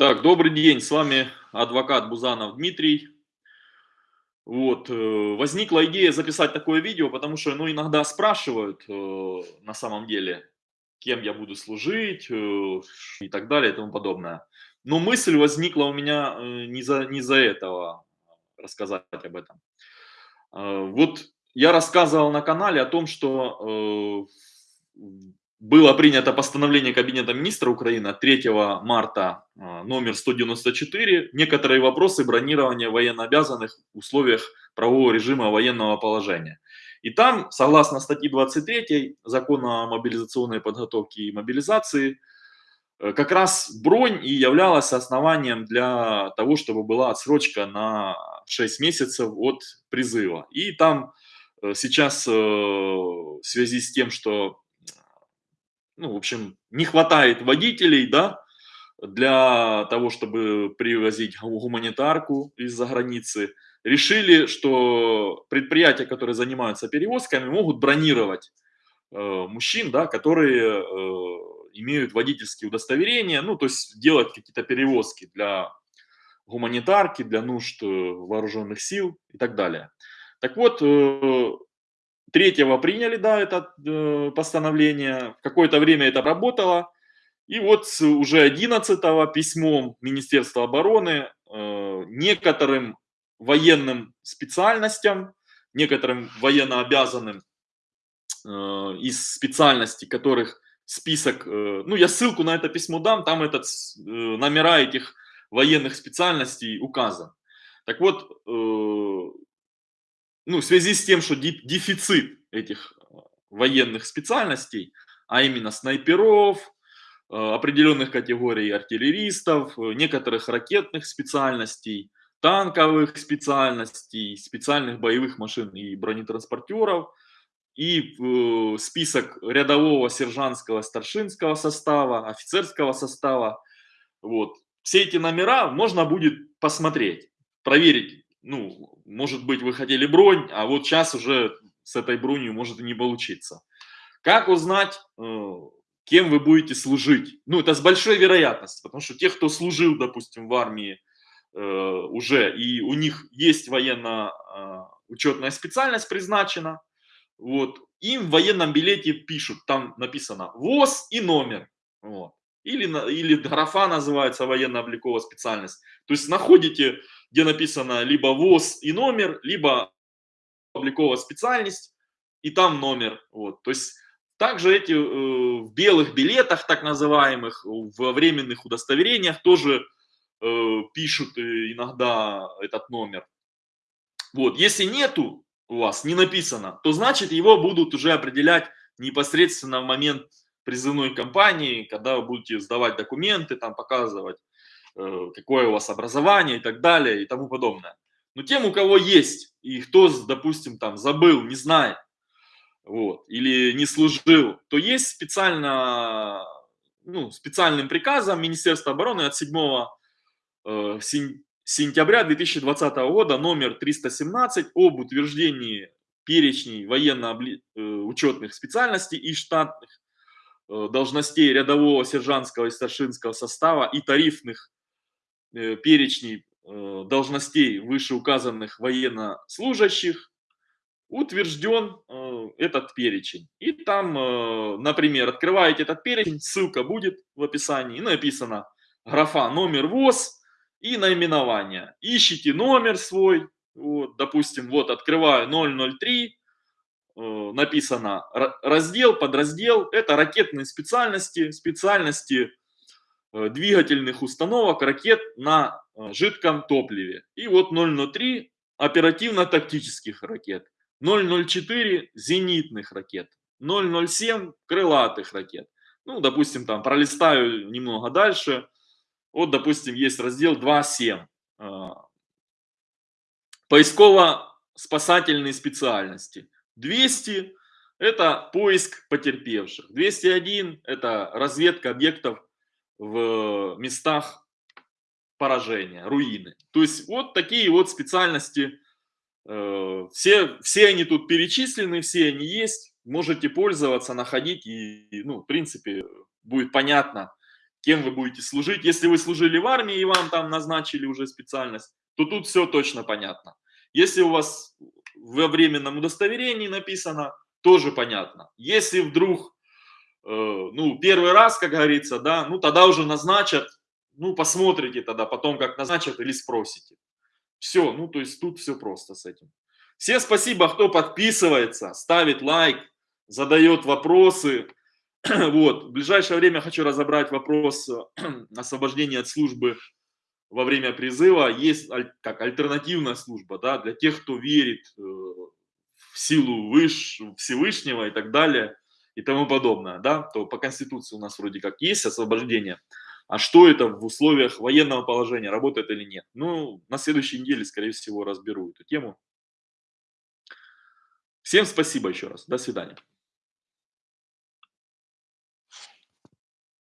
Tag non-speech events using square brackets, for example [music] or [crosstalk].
Так, добрый день, с вами адвокат Бузанов Дмитрий. Вот, э, возникла идея записать такое видео, потому что, ну, иногда спрашивают, э, на самом деле, кем я буду служить э, и так далее и тому подобное. Но мысль возникла у меня не за, не за этого рассказать об этом. Вот я рассказывал на канале о том, что было принято постановление Кабинета министра Украины от 3 марта а, номер 194 «Некоторые вопросы бронирования военнообязанных в условиях правового режима военного положения». И там, согласно статье 23 Закона о мобилизационной подготовке и мобилизации, э, как раз бронь и являлась основанием для того, чтобы была отсрочка на 6 месяцев от призыва. И там э, сейчас э, в связи с тем, что ну, в общем, не хватает водителей, да, для того, чтобы привозить гуманитарку из-за границы, решили, что предприятия, которые занимаются перевозками, могут бронировать э, мужчин, да, которые э, имеют водительские удостоверения, ну, то есть делать какие-то перевозки для гуманитарки, для нужд э, вооруженных сил и так далее. Так вот, э, Третьего приняли, да, это э, постановление, какое-то время это работало, и вот уже 11 письмом Министерства обороны э, некоторым военным специальностям, некоторым военнообязанным э, из специальностей, которых список, э, ну я ссылку на это письмо дам, там этот э, номера этих военных специальностей указан. Так вот, э, ну, в связи с тем, что дефицит этих э, военных специальностей, а именно снайперов, э, определенных категорий артиллеристов, э, некоторых ракетных специальностей, танковых специальностей, специальных боевых машин и бронетранспортеров, и список рядового, сержантского, старшинского состава, офицерского состава. Вот. Все эти номера можно будет посмотреть, проверить, ну, может быть, вы хотели бронь, а вот сейчас уже с этой бронью может и не получиться. Как узнать, э, кем вы будете служить? Ну, это с большой вероятностью, потому что те, кто служил, допустим, в армии э, уже, и у них есть военно-учетная э, специальность призначена, вот, им в военном билете пишут, там написано ВОЗ и номер. Вот. Или, или графа называется военно-обликовая специальность. То есть находите где написано либо ВОЗ и номер, либо обликовая специальность и там номер. Вот. То есть также эти э, в белых билетах, так называемых, в временных удостоверениях тоже э, пишут иногда этот номер. Вот. Если нету у вас, не написано, то значит его будут уже определять непосредственно в момент призывной кампании, когда вы будете сдавать документы, там показывать Э, какое у вас образование и так далее и тому подобное. Но тем, у кого есть, и кто, допустим, там забыл, не знает, вот, или не служил, то есть специально, ну, специальным приказом Министерства обороны от 7 э, сентября 2020 года номер 317 об утверждении перечней военно-учетных специальностей и штатных э, должностей рядового, сержантского и старшинского состава и тарифных Э, перечней э, должностей вышеуказанных военнослужащих утвержден э, этот перечень. И там, например, открываете этот перечень, ссылка будет в описании, написано графа номер ВОЗ и наименование. Ищите номер свой, вот, допустим, вот открываю 003, написано раздел, подраздел, это ракетные специальности, специальности Э, двигательных установок ракет на э, жидком топливе. И вот 003 оперативно-тактических ракет, 004 зенитных ракет, 007 крылатых ракет. Ну, допустим, там пролистаю немного дальше. Вот, допустим, есть раздел 2.7. Э, поисково-спасательные специальности. 200 – это поиск потерпевших. 201 – это разведка объектов в местах поражения, руины. То есть вот такие вот специальности, э, все, все они тут перечислены, все они есть, можете пользоваться, находить, и, ну, в принципе, будет понятно, кем вы будете служить. Если вы служили в армии и вам там назначили уже специальность, то тут все точно понятно. Если у вас во временном удостоверении написано, тоже понятно. Если вдруг, э, ну, первый раз, как говорится, да, ну, тогда уже назначат, ну, посмотрите тогда потом, как назначат или спросите. Все, ну, то есть тут все просто с этим. Всем спасибо, кто подписывается, ставит лайк, задает вопросы. [clears throat] Вот, в ближайшее время хочу разобрать вопрос [clears throat] освобождения от службы во время призыва. Есть как альтернативная служба, да, для тех, кто верит э, в силу выш, Всевышнего и так далее и тому подобное, да, то по Конституции у нас вроде как есть освобождение. А что это в условиях военного положения, работает или нет? Ну, на следующей неделе, скорее всего, разберу эту тему. Всем спасибо еще раз. До свидания.